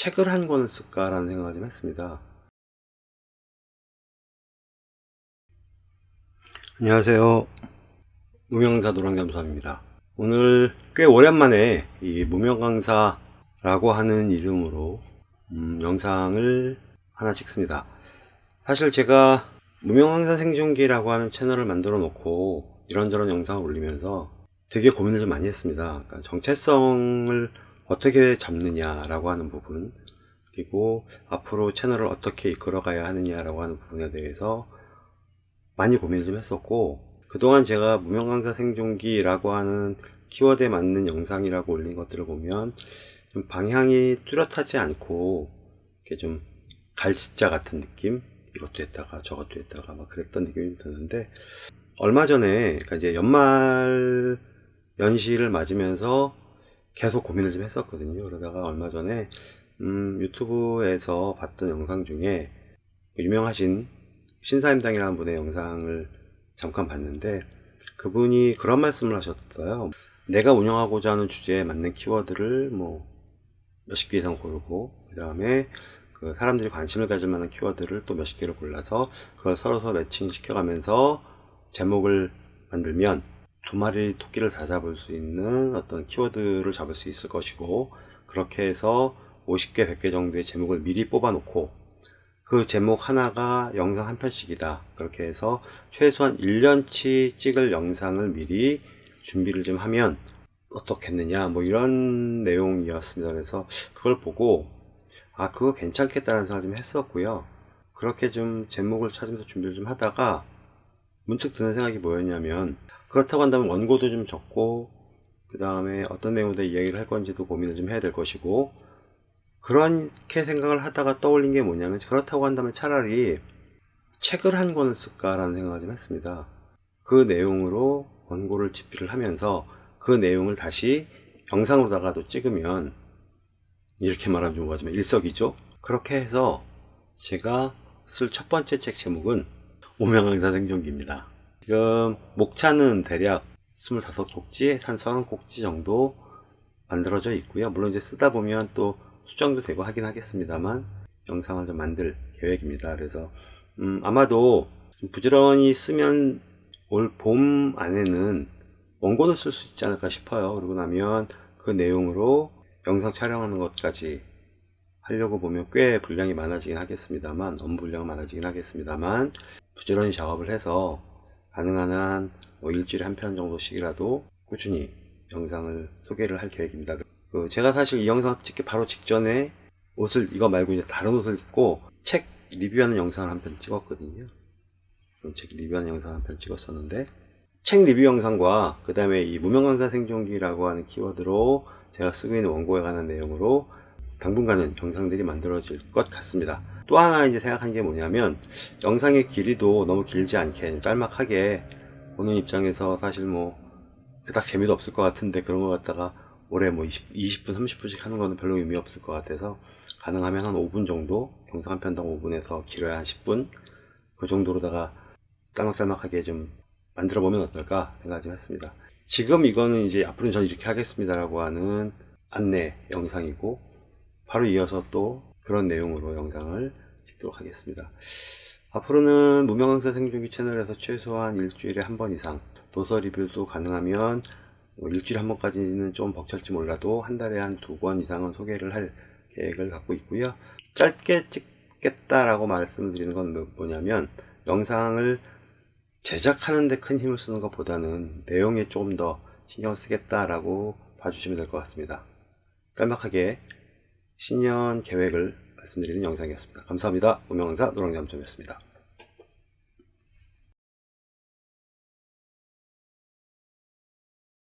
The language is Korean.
책을 한 권을 쓸까라는 생각을 좀 했습니다. 안녕하세요. 무명강사 노랑잠수함입니다. 오늘 꽤 오랜만에 이 무명강사라고 하는 이름으로 음, 영상을 하나 찍습니다. 사실 제가 무명강사 생존기라고 하는 채널을 만들어 놓고 이런저런 영상을 올리면서 되게 고민을 좀 많이 했습니다. 그러니까 정체성을 어떻게 잡느냐라고 하는 부분 그리고 앞으로 채널을 어떻게 이끌어가야 하느냐라고 하는 부분에 대해서 많이 고민을 좀 했었고 그동안 제가 무명강사 생존기라고 하는 키워드에 맞는 영상이라고 올린 것들을 보면 좀 방향이 뚜렷하지 않고 이렇게 좀 갈짓자 같은 느낌? 이것도 했다가 저것도 했다가 막 그랬던 느낌이 드는데 얼마 전에 그러니까 이제 연말 연시를 맞으면서 계속 고민을 좀 했었거든요. 그러다가 얼마 전에 음, 유튜브에서 봤던 영상 중에 유명하신 신사임당이라는 분의 영상을 잠깐 봤는데 그분이 그런 말씀을 하셨어요. 내가 운영하고자 하는 주제에 맞는 키워드를 뭐 몇십 개 이상 고르고 그 다음에 그 사람들이 관심을 가질 만한 키워드를 또 몇십 개를 골라서 그걸 서로 매칭 시켜 가면서 제목을 만들면 두 마리 토끼를 다 잡을 수 있는 어떤 키워드를 잡을 수 있을 것이고 그렇게 해서 50개 100개 정도의 제목을 미리 뽑아 놓고 그 제목 하나가 영상 한 편씩이다. 그렇게 해서 최소한 1년치 찍을 영상을 미리 준비를 좀 하면 어떻겠느냐 뭐 이런 내용이었습니다. 그래서 그걸 보고 아 그거 괜찮겠다는 생각을 좀 했었고요. 그렇게 좀 제목을 찾으면서 준비를 좀 하다가 문득 드는 생각이 뭐였냐면 그렇다고 한다면 원고도 좀 적고 그 다음에 어떤 내용으로 이야기를 할 건지도 고민을 좀 해야 될 것이고 그렇게 생각을 하다가 떠올린 게 뭐냐면 그렇다고 한다면 차라리 책을 한 권을 쓸까라는 생각을 좀 했습니다. 그 내용으로 원고를 집필을 하면서 그 내용을 다시 영상으로다가도 찍으면 이렇게 말하면 좀 뭐하지만 일석이조 그렇게 해서 제가 쓸 첫 번째 책 제목은 오명강사 생존기입니다. 지금 목차는 대략 25곡지 한 30곡지 정도 만들어져 있고요. 물론 이제 쓰다 보면 또 수정도 되고 하긴 하겠습니다만 영상을 좀 만들 계획입니다. 그래서 음, 아마도 부지런히 쓰면 올 봄 안에는 원고를 쓸수 있지 않을까 싶어요. 그러고 나면 그 내용으로 영상 촬영하는 것까지 하려고 보면 꽤 분량이 많아지긴 하겠습니다만 업무 분량 많아지긴 하겠습니다만 부지런히 작업을 해서 가능한 한 뭐 일주일에 한 편 정도씩이라도 꾸준히 영상을 소개를 할 계획입니다. 그 제가 사실 이 영상 찍기 바로 직전에 옷을 이거 말고 이제 다른 옷을 입고 책 리뷰하는 영상을 한 편 찍었거든요. 책 리뷰하는 영상 한 편 찍었었는데 책 리뷰 영상과 그 다음에 이 무명강사 생존기라고 하는 키워드로 제가 쓰고 있는 원고에 관한 내용으로 당분간은 영상들이 만들어질 것 같습니다. 또 하나 이제 생각한 게 뭐냐면 영상의 길이도 너무 길지 않게 짤막하게 보는 입장에서 사실 뭐 그닥 재미도 없을 것 같은데 그런 거 갖다가 올해 뭐 20, 20분 30분씩 하는 거는 별로 의미 없을 것 같아서 가능하면 한 5분 정도 영상 한 편당 5분에서 길어야 한 10분 그 정도로다가 짤막짤막하게 좀 만들어 보면 어떨까 생각 좀 했습니다. 지금 이거는 이제 앞으로는 전 이렇게 하겠습니다 라고 하는 안내 영상이고 바로 이어서 또 그런 내용으로 영상을 찍도록 하겠습니다. 앞으로는 무명강사 생존기 채널에서 최소한 일주일에 한 번 이상 도서 리뷰도 가능하면 뭐 일주일에 한 번까지는 좀 벅찰지 몰라도 한 달에 한두번 이상은 소개를 할 계획을 갖고 있고요. 짧게 찍겠다라고 말씀드리는 건 뭐냐면 영상을 제작하는 데 큰 힘을 쓰는 것보다는 내용에 조금 더 신경 을 쓰겠다라고 봐주시면 될 것 같습니다. 짤막하게 신년 계획을 말씀드리는 영상이었습니다. 감사합니다. 운명강사 노랑잠점이었습니다